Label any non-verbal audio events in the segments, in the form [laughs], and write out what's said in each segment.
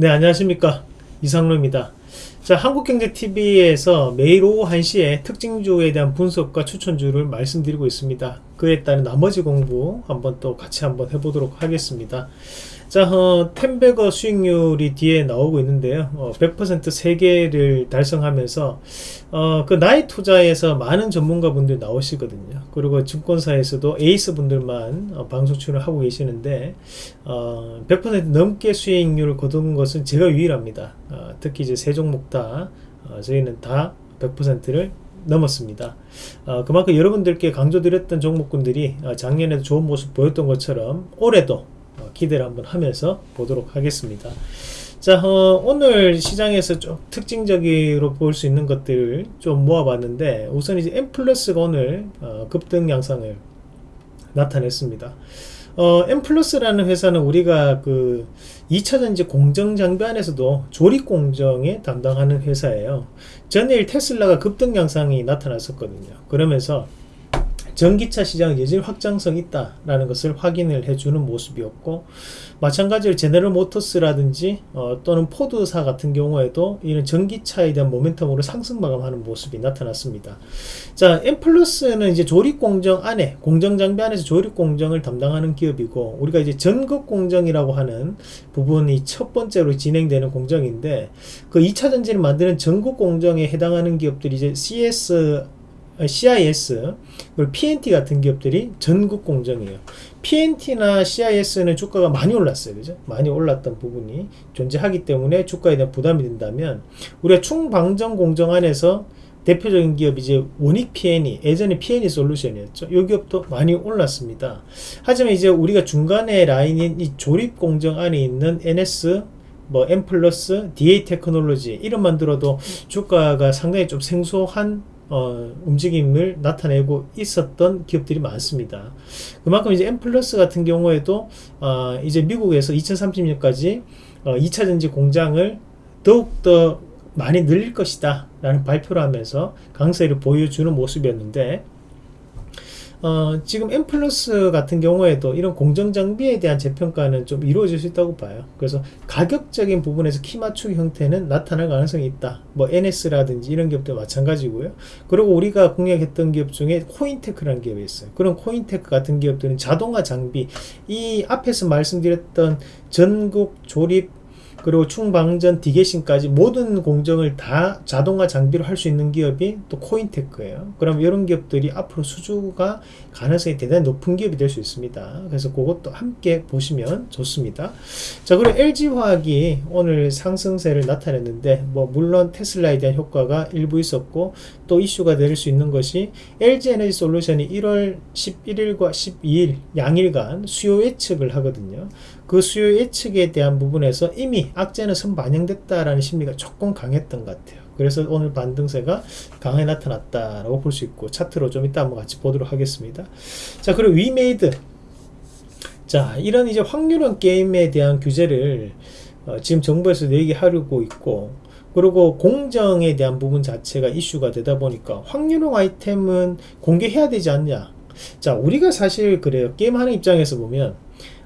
네 안녕하십니까. 이상로입니다. 자 한국경제TV에서 매일 오후 1시에 특징주에 대한 분석과 추천주를 말씀드리고 있습니다 그에 따른 나머지 공부 한번 또 같이 한번 해보도록 하겠습니다 자, 어, 템베거 수익률이 뒤에 나오고 있는데요. 어, 100% 3개를 달성하면서 어, 그 나이 투자에서 많은 전문가 분들 나오시거든요. 그리고 증권사에서도 에이스 분들만 어, 방송 출연을 하고 계시는데 어, 100% 넘게 수익률을 거둔 것은 제가 유일합니다. 어, 특히 이제 세 종목 다 어, 저희는 다 100%를 넘었습니다. 어, 그만큼 여러분들께 강조드렸던 종목군들이 어, 작년에도 좋은 모습 보였던 것처럼 올해도 어, 기대를 한번 하면서 보도록 하겠습니다. 자 어, 오늘 시장에서 좀 특징적으로 볼 수 있는 것들을 좀 모아봤는데 우선 이제 M 플러스가 오늘 어, 급등 양상을 나타냈습니다. 어, M 플러스라는 회사는 우리가 그 2차전지 공정 장비 안에서도 조립 공정에 담당하는 회사예요. 전일 테슬라가 급등 양상이 나타났었거든요. 그러면서 전기차 시장 여전히 확장성이 있다라는 것을 확인을 해주는 모습이었고 마찬가지로 제네럴 모터스라든지 어, 또는 포드사 같은 경우에도 이런 전기차에 대한 모멘텀으로 상승 마감하는 모습이 나타났습니다. 자, 엠플러스는 이제 조립 공정 안에 공정 장비 안에서 조립 공정을 담당하는 기업이고 우리가 이제 전극 공정이라고 하는 부분이 첫 번째로 진행되는 공정인데 그 2차 전지를 만드는 전극 공정에 해당하는 기업들이 이제 CS CIS 그리고 PNT 같은 기업들이 전국 공정이에요. PNT나 CIS는 주가가 많이 올랐어요. 그죠? 많이 올랐던 부분이 존재하기 때문에 주가에 대한 부담이 된다면 우리가 충방정 공정 안에서 대표적인 기업이 이제 원익 PN이 예전에 PN이 솔루션이었죠. 이 기업도 많이 올랐습니다. 하지만 이제 우리가 중간에 라인인 이 조립 공정 안에 있는 NS 뭐 M 플러스, DA 테크놀로지 이름만 들어도 주가가 상당히 좀 생소한 어, 움직임을 나타내고 있었던 기업들이 많습니다. 그만큼 이제 M 플러스 같은 경우에도 어, 이제 미국에서 2030년까지 어, 2차 전지 공장을 더욱더 많이 늘릴 것이다 라는 발표를 하면서 강세를 보여주는 모습이었는데 어, 지금 M 플러스 같은 경우에도 이런 공정 장비에 대한 재평가는 좀 이루어질 수 있다고 봐요. 그래서 가격적인 부분에서 키 맞추기 형태는 나타날 가능성이 있다. 뭐 NS라든지 이런 기업도 마찬가지고요. 그리고 우리가 공략했던 기업 중에 코윈테크라는 기업이 있어요. 그런 코윈테크 같은 기업들은 자동화 장비, 이 앞에서 말씀드렸던 전국 조립 그리고 충방전 디게신까지 모든 공정을 다 자동화 장비로 할 수 있는 기업이 또 코인테크예요. 그럼 이런 기업들이 앞으로 수주가 가능성이 대단히 높은 기업이 될 수 있습니다. 그래서 그것도 함께 보시면 좋습니다. 자, 그리고 LG화학이 오늘 상승세를 나타냈는데 뭐 물론 테슬라에 대한 효과가 일부 있었고 또 이슈가 될 수 있는 것이 LG에너지 솔루션이 1월 11일과 12일 양일간 수요 예측을 하거든요. 그 수요 예측에 대한 부분에서 이미 악재는 선반영됐다라는 심리가 조금 강했던 것 같아요. 그래서 오늘 반등세가 강하게 나타났다라고 볼 수 있고 차트로 좀 이따 한번 같이 보도록 하겠습니다. 자 그리고 위메이드 자 이런 이제 확률형 게임에 대한 규제를 어, 지금 정부에서 얘기하려고 있고 그리고 공정에 대한 부분 자체가 이슈가 되다 보니까 확률형 아이템은 공개해야 되지 않냐 자 우리가 사실 그래요 게임하는 입장에서 보면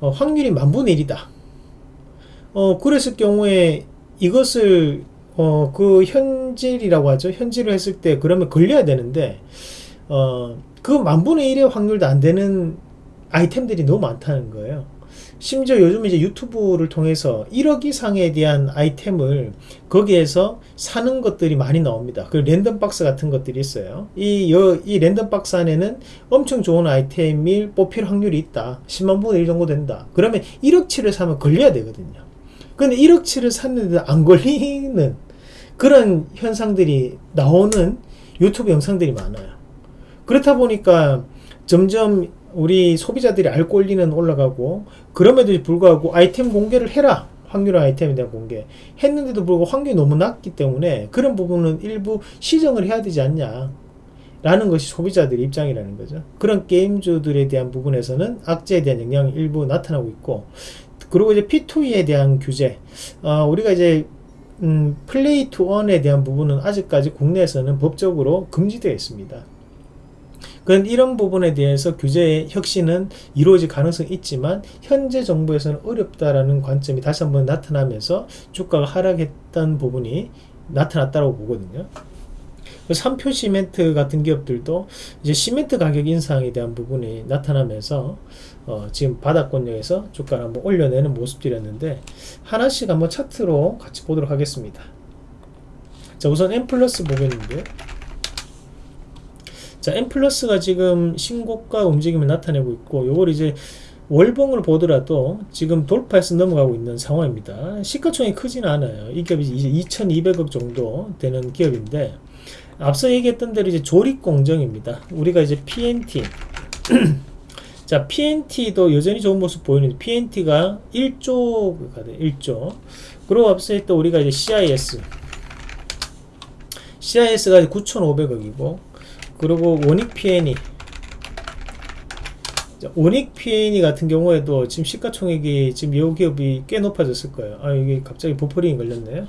어, 확률이 만분의 1이다. 어, 그랬을 경우에 이것을 어, 그 현질이라고 하죠. 현질을 했을 때 그러면 걸려야 되는데 어, 그 만분의 1의 확률도 안 되는 아이템들이 너무 많다는 거예요. 심지어 요즘 이제 유튜브를 통해서 1억 이상에 대한 아이템을 거기에서 사는 것들이 많이 나옵니다. 그 랜덤박스 같은 것들이 있어요. 이, 이 랜덤박스 안에는 엄청 좋은 아이템이 뽑힐 확률이 있다. 10만 분의 1 정도 된다. 그러면 1억치를 사면 걸려야 되거든요. 근데 1억치를 샀는데 안 걸리는 그런 현상들이 나오는 유튜브 영상들이 많아요. 그렇다 보니까 점점 우리 소비자들이 알 권리는 올라가고 그럼에도 불구하고 아이템 공개를 해라. 확률 아이템에 대한 공개. 했는데도 불구하고 확률이 너무 낮기 때문에 그런 부분은 일부 시정을 해야 되지 않냐. 라는 것이 소비자들의 입장이라는 거죠. 그런 게임주들에 대한 부분에서는 악재에 대한 영향이 일부 나타나고 있고 그리고 이제 P2E에 대한 규제. 어, 우리가 이제 음, play to earn에 대한 부분은 아직까지 국내에서는 법적으로 금지되어 있습니다 그런 이런 부분에 대해서 규제의 혁신은 이루어질 가능성이 있지만 현재 정부에서는 어렵다라는 관점이 다시 한번 나타나면서 주가가 하락했던 부분이 나타났다고 보거든요. 3표 시멘트 같은 기업들도 이제 시멘트 가격 인상에 대한 부분이 나타나면서 어 지금 바닥권역에서 주가를 한번 올려내는 모습들이었는데 하나씩 한번 차트로 같이 보도록 하겠습니다. 자 우선 M 플러스 보겠는데 자 M 플러스가 지금 신고가 움직임을 나타내고 있고 요걸 이제 월봉을 보더라도 지금 돌파해서 넘어가고 있는 상황입니다. 시가총이 크지는 않아요. 이 기업이 이제 2200억 정도 되는 기업인데 앞서 얘기했던 대로 이제 조립 공정입니다. 우리가 이제 PNT [clears throat] 자 PNT도 여전히 좋은 모습 보이는데 PNT가 1조가 돼 1조 그리고 앞서 했던 우리가 이제 CIS CIS가 9,500억이고 그리고 원익 PN이 원익 PN이 같은 경우에도 지금 시가총액이 지금 이 기업이 꽤 높아졌을 거예요. 아 이게 갑자기 보풀링이 걸렸네요.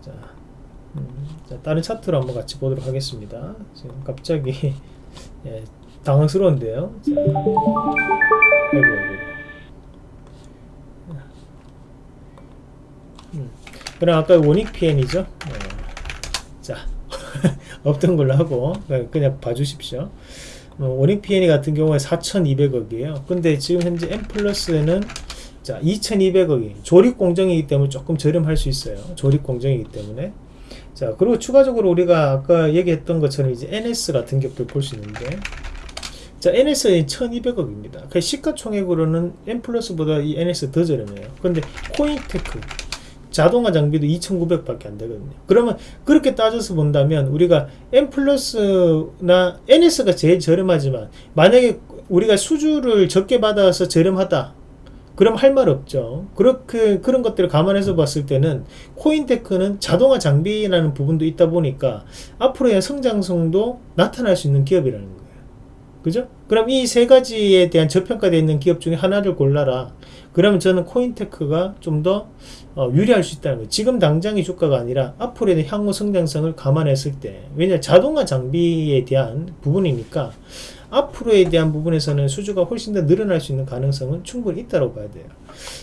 자, 음, 자, 다른 차트로 한번 같이 보도록 하겠습니다. 지금 갑자기 [laughs] 예, 당황스러운데요. 자, 아이고, 아이고. 음, 그럼 아까 원익 PN이죠. 어, 자, [laughs] 없던 걸로 하고 그냥 봐주십시오. 어, 원익 PN이 같은 경우에 4,200억이에요. 근데 지금 현재 M 플러스는 자 2,200억이 조립 공정이기 때문에 조금 저렴할 수 있어요. 조립 공정이기 때문에 자 그리고 추가적으로 우리가 아까 얘기했던 것처럼 이제 NS 같은 격도 볼 수 있는데 자 NS는 1200억입니다 그 시가총액으로는 M 플러스보다 이 NS 더 저렴해요 근데 코인테크 자동화 장비도 2,900밖에 안 되거든요. 그러면 그렇게 따져서 본다면 우리가 M 플러스나 NS가 제일 저렴하지만 만약에 우리가 수주를 적게 받아서 저렴하다. 그럼 할 말 없죠. 그렇게 그런 것들을 감안해서 봤을 때는 코인테크는 자동화 장비라는 부분도 있다 보니까 앞으로의 성장성도 나타날 수 있는 기업이라는 거예요. 그죠? 그럼 이 세 가지에 대한 저평가되어 있는 기업 중에 하나를 골라라. 그러면 저는 코인테크가 좀더 어, 유리할 수 있다는 거예요. 지금 당장의 주가가 아니라 앞으로의 향후 성장성을 감안했을 때 왜냐 자동화 장비에 대한 부분이니까 앞으로에 대한 부분에서는 수주가 훨씬 더 늘어날 수 있는 가능성은 충분히 있다고 봐야 돼요.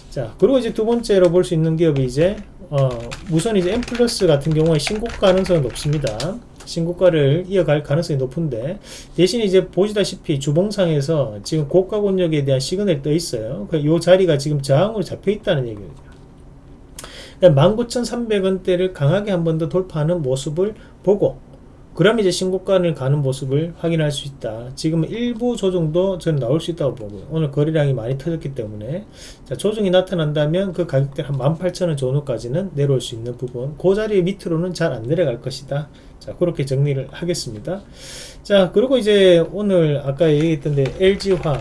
자, 그리고 이제 두 번째로 볼 수 있는 기업이 이제 어, 우선 이제 M 플러스 같은 경우에 신고가 가능성은 높습니다. 신고가를 이어갈 가능성이 높은데 대신 이제 보시다시피 주봉상에서 지금 고가 권역에 대한 시그널이 떠 있어요. 이그 자리가 지금 저항으로 잡혀 있다는 얘기 죠. 19,300원대를 강하게 한 번 더 돌파하는 모습을 보고 그럼 이제 신고가를 가는 모습을 확인할 수 있다. 지금 일부 조정도 저는 나올 수 있다고 보고요. 오늘 거래량이 많이 터졌기 때문에 자, 조정이 나타난다면 그 가격대 한 18,000원 전후까지는 내려올 수 있는 부분 그 자리 밑으로는 잘 안 내려갈 것이다. 자 그렇게 정리를 하겠습니다. 자 그리고 이제 오늘 아까 얘기했던데 LG화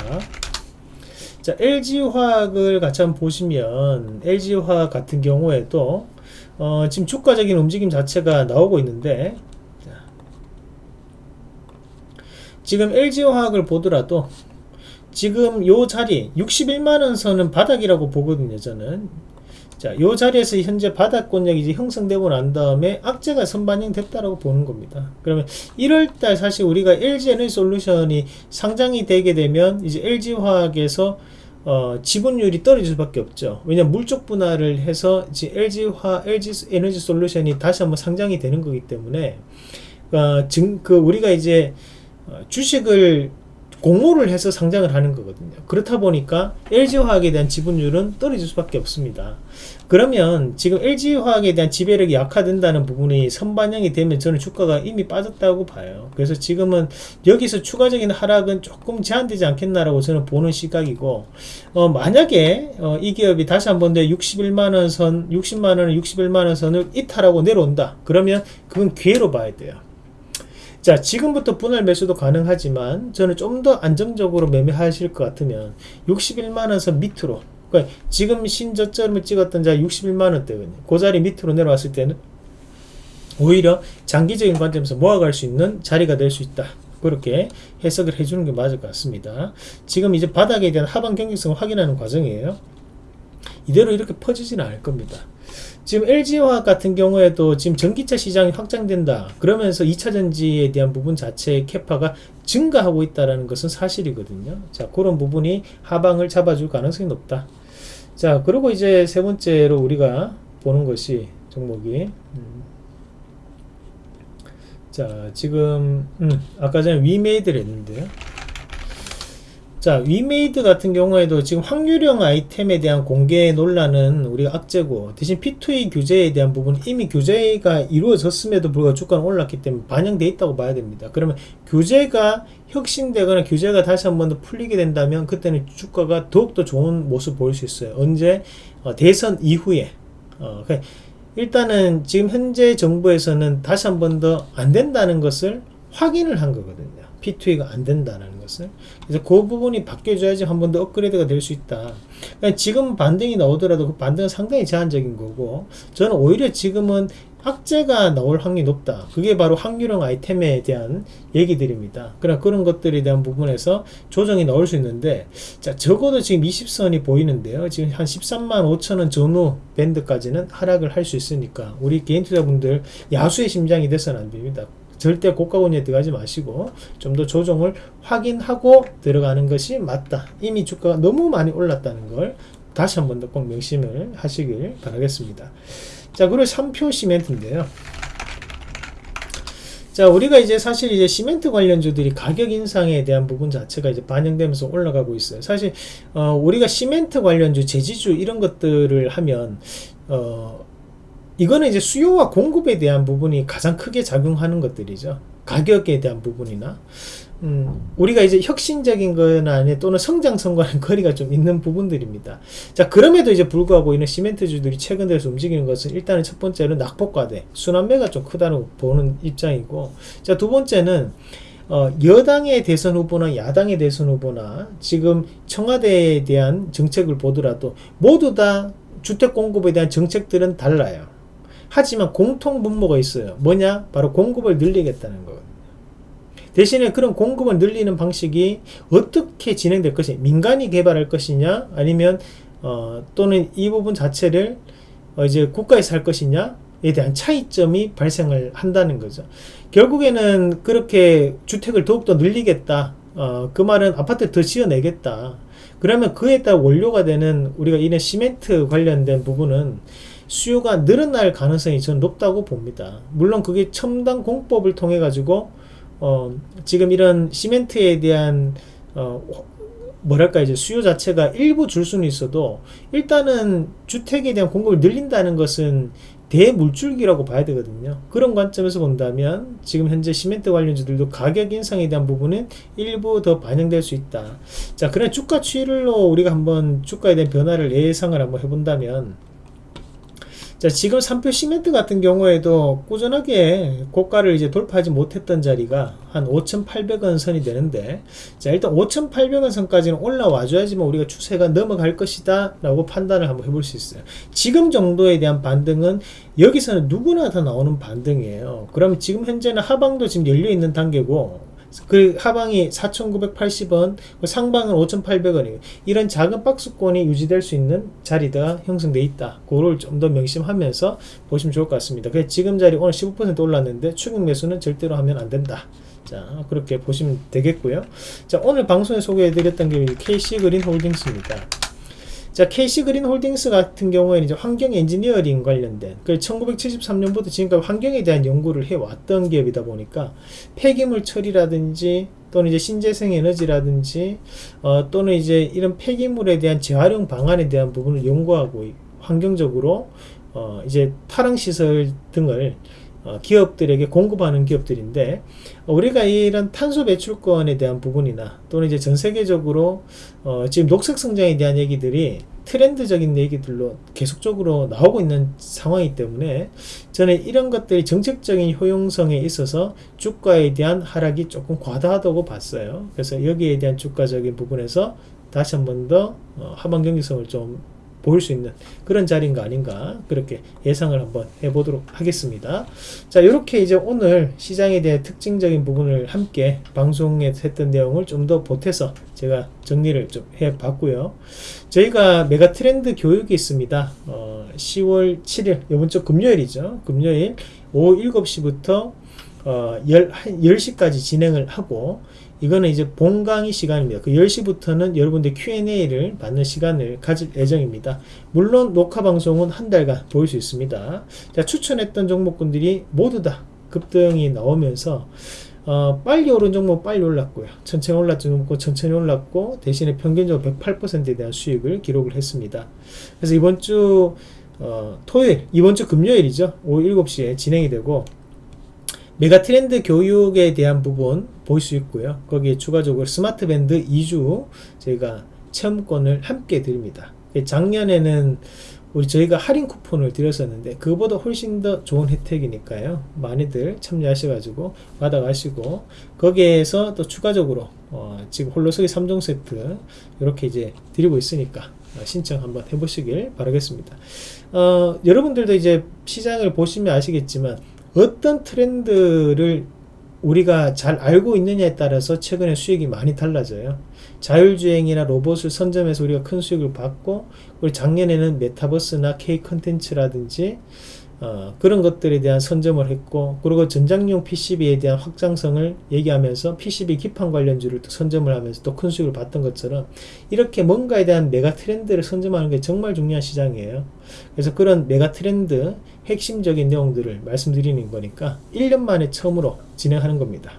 자 LG화학을 같이 한번 보시면 LG화학 같은 경우에도 어, 지금 주가적인 움직임 자체가 나오고 있는데 지금 LG화학을 보더라도 지금 요 자리 61만원 선은 바닥이라고 보거든요 저는 자, 요 자리에서 현재 바닥권역이 이제 형성되고 난 다음에 악재가 선반영 됐다라고 보는 겁니다. 그러면 1월달 사실 우리가 LG 에너지 솔루션이 상장이 되게 되면 이제 LG 화학에서 어, 지분율이 떨어질 수밖에 없죠. 왜냐면 물적 분할을 해서 이제 LG 화, LG 에너지 솔루션이 다시 한번 상장이 되는 거기 때문에 어, 증, 그 우리가 이제 어, 주식을 공모를 해서 상장을 하는 거거든요. 그렇다 보니까 LG화학에 대한 지분율은 떨어질 수밖에 없습니다. 그러면 지금 LG화학에 대한 지배력이 약화된다는 부분이 선반영이 되면 저는 주가가 이미 빠졌다고 봐요. 그래서 지금은 여기서 추가적인 하락은 조금 제한되지 않겠나라고 저는 보는 시각이고 어, 만약에 어, 이 기업이 다시 한번 더 61만원 선, 60만원, 61만원 선을 이탈하고 내려온다. 그러면 그건 기회로 봐야 돼요. 자 지금부터 분할 매수도 가능하지만 저는 좀 더 안정적으로 매매하실 것 같으면 61만원 선 밑으로 그러니까 지금 신저점을 찍었던 자 61만원대거든요 그 자리 밑으로 내려왔을 때는 오히려 장기적인 관점에서 모아갈 수 있는 자리가 될 수 있다. 그렇게 해석을 해주는 게 맞을 것 같습니다. 지금 이제 바닥에 대한 하방 경직성을 확인하는 과정이에요. 이대로 이렇게 퍼지지는 않을 겁니다. 지금 LG화학 같은 경우에도 지금 전기차 시장이 확장된다. 그러면서 2차 전지에 대한 부분 자체의 캐파가 증가하고 있다는 것은 사실이거든요. 자, 그런 부분이 하방을 잡아줄 가능성이 높다. 자, 그리고 이제 세 번째로 우리가 보는 것이 종목이 음. 자, 지금 음, 아까 전에 위메이드를 했는데요. 자, 위메이드 같은 경우에도 지금 확률형 아이템에 대한 공개 논란은 우리가 악재고 대신 P2E 규제에 대한 부분 이미 규제가 이루어졌음에도 불구하고 주가는 올랐기 때문에 반영돼 있다고 봐야 됩니다. 그러면 규제가 혁신되거나 규제가 다시 한 번 더 풀리게 된다면 그때는 주가가 더욱더 좋은 모습 보일 수 있어요. 언제? 어, 대선 이후에. 어, 그러니까 일단은 지금 현재 정부에서는 다시 한 번 더 안 된다는 것을 확인을 한 거거든요. P2E가 안 된다는 것을. 그래서 그 부분이 바뀌어줘야지 한 번 더 업그레이드가 될 수 있다. 그러니까 지금 반등이 나오더라도 그 반등은 상당히 제한적인 거고, 저는 오히려 지금은 악재가 나올 확률이 높다. 그게 바로 확률형 아이템에 대한 얘기들입니다. 그런 그런 것들에 대한 부분에서 조정이 나올 수 있는데, 자 적어도 지금 20선이 보이는데요. 지금 한 13만 5천 원 전후 밴드까지는 하락을 할 수 있으니까 우리 개인 투자분들 야수의 심장이 돼서는 안 됩니다. 절대 고가권에 들어가지 마시고 좀 더 조정을 확인하고 들어가는 것이 맞다. 이미 주가가 너무 많이 올랐다는 걸 다시 한 번 더 꼭 명심을 하시길 바라겠습니다. 자, 그리고 3표 시멘트인데요. 자, 우리가 이제 사실 이제 시멘트 관련주들이 가격 인상에 대한 부분 자체가 이제 반영되면서 올라가고 있어요. 사실, 어, 우리가 시멘트 관련주, 제지주 이런 것들을 하면, 어, 이거는 이제 수요와 공급에 대한 부분이 가장 크게 작용하는 것들이죠. 가격에 대한 부분이나 음, 우리가 이제 혁신적인 거나 아니 또는 성장성과는 [laughs] 거리가 좀 있는 부분들입니다. 자, 그럼에도 이제 불구하고 이런 시멘트주들이 최근 들어서 움직이는 것은 일단은 첫 번째는 낙폭과대, 순환매가 좀 크다고 보는 입장이고, 자, 두 번째는 어, 여당의 대선 후보나 야당의 대선 후보나 지금 청와대에 대한 정책을 보더라도 모두 다 주택 공급에 대한 정책들은 달라요. 하지만 공통 분모가 있어요. 뭐냐? 바로 공급을 늘리겠다는 거거든요. 대신에 그런 공급을 늘리는 방식이 어떻게 진행될 것이냐 민간이 개발할 것이냐 아니면 어, 또는 이 부분 자체를 어, 이제 국가에서 할 것이냐에 대한 차이점이 발생을 한다는 거죠. 결국에는 그렇게 주택을 더욱더 늘리겠다. 어, 그 말은 아파트 더 지어내겠다. 그러면 그에 따라 원료가 되는 우리가 이런 시멘트 관련된 부분은 수요가 늘어날 가능성이 저는 높다고 봅니다. 물론 그게 첨단 공법을 통해 가지고 어, 지금 이런 시멘트에 대한 어, 뭐랄까 이제 수요 자체가 일부 줄 수는 있어도 일단은 주택에 대한 공급을 늘린다는 것은 대물줄기라고 봐야 되거든요. 그런 관점에서 본다면 지금 현재 시멘트 관련주들도 가격 인상에 대한 부분은 일부 더 반영될 수 있다. 자, 그래 주가 추이로 우리가 한번 주가에 대한 변화를 예상을 한번 해본다면 자, 지금 3표 시멘트 같은 경우에도 꾸준하게 고가를 이제 돌파하지 못했던 자리가 한 5,800원 선이 되는데, 자, 일단 5,800원 선까지는 올라와 줘야지만 우리가 추세가 넘어갈 것이다 라고 판단을 한번 해볼 수 있어요. 지금 정도에 대한 반등은 여기서는 누구나 다 나오는 반등이에요. 그럼 지금 현재는 하방도 지금 열려 있는 단계고, 그 하방이 4,980원, 그 상방은 5,800원이에요. 이런 작은 박스권이 유지될 수 있는 자리가 형성돼 있다. 그걸 좀 더 명심하면서 보시면 좋을 것 같습니다. 그 지금 자리 오늘 15% 올랐는데 추격 매수는 절대로 하면 안 된다. 자, 그렇게 보시면 되겠고요. 자, 오늘 방송에 소개해드렸던 게 KC 그린 홀딩스입니다. 자, KC그린 홀딩스 같은 경우에는 이제 환경 엔지니어링 관련된 그 1973년부터 지금까지 환경에 대한 연구를 해왔던 기업이다 보니까 폐기물 처리라든지 또는 이제 신재생 에너지라든지 어, 또는 이제 이런 폐기물에 대한 재활용 방안에 대한 부분을 연구하고 환경적으로 어, 이제 탈황 시설 등을 어, 기업들에게 공급하는 기업들인데 우리가 이런 탄소 배출권에 대한 부분이나 또는 이제 전 세계적으로 어, 지금 녹색 성장에 대한 얘기들이 트렌드적인 얘기들로 계속적으로 나오고 있는 상황이기 때문에 저는 이런 것들이 정책적인 효용성에 있어서 주가에 대한 하락이 조금 과다하다고 봤어요. 그래서 여기에 대한 주가적인 부분에서 다시 한 번더 어, 하방 경직성을 좀 보일 수 있는 그런 자리인가 아닌가 그렇게 예상을 한번 해보도록 하겠습니다. 자 이렇게 이제 오늘 시장에 대한 특징적인 부분을 함께 방송에 했던 내용을 좀 더 보태서 제가 정리를 좀 해봤고요. 저희가 메가 트렌드 교육이 있습니다. 어, 10월 7일 이번 주 금요일이죠. 금요일 오후 7시부터 어, 10, 10시까지 진행을 하고 이거는 이제 본강의 시간입니다. 그 10시부터는 여러분들 Q&A를 받는 시간을 가질 예정입니다. 물론 녹화 방송은 한 달간 보일 수 있습니다. 자, 추천했던 종목군들이 모두 다 급등이 나오면서 어, 빨리 오른 종목 빨리 올랐고요. 천천히 올랐던 종목 천천히 올랐고 대신에 평균적으로 108%에 대한 수익을 기록을 했습니다. 그래서 이번 주 어, 토요일, 이번 주 금요일이죠. 오후 7시에 진행이 되고 메가 트렌드 교육에 대한 부분 볼 수 있고요. 거기에 추가적으로 스마트 밴드 2주 저희가 체험권을 함께 드립니다. 작년에는 우리 저희가 할인 쿠폰을 드렸었는데 그거보다 훨씬 더 좋은 혜택이니까요. 많이들 참여하셔가지고 받아가시고 거기에서 또 추가적으로 어, 지금 홀로서기 3종 세트 이렇게 이제 드리고 있으니까 어, 신청 한번 해보시길 바라겠습니다. 어, 여러분들도 이제 시장을 보시면 아시겠지만 어떤 트렌드를 우리가 잘 알고 있느냐에 따라서 최근에 수익이 많이 달라져요. 자율주행이나 로봇을 선점해서 우리가 큰 수익을 받고 그리고 작년에는 메타버스나 K 컨텐츠라든지 어, 그런 것들에 대한 선점을 했고 그리고 전장용 PCB에 대한 확장성을 얘기하면서 PCB 기판 관련주를 또 선점을 하면서 또 큰 수익을 봤던 것처럼 이렇게 뭔가에 대한 메가 트렌드를 선점하는 게 정말 중요한 시장이에요. 그래서 그런 메가 트렌드 핵심적인 내용들을 말씀드리는 거니까 1년 만에 처음으로 진행하는 겁니다.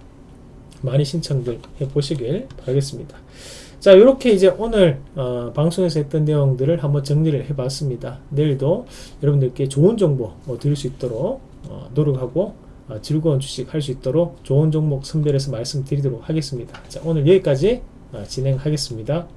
많이 신청들 해보시길 바라겠습니다. 자 이렇게 이제 오늘 어, 방송에서 했던 내용들을 한번 정리를 해봤습니다. 내일도 여러분들께 좋은 정보 어, 드릴 수 있도록 어, 노력하고 어, 즐거운 주식 할 수 있도록 좋은 종목 선별해서 말씀드리도록 하겠습니다. 자 오늘 여기까지 어, 진행하겠습니다.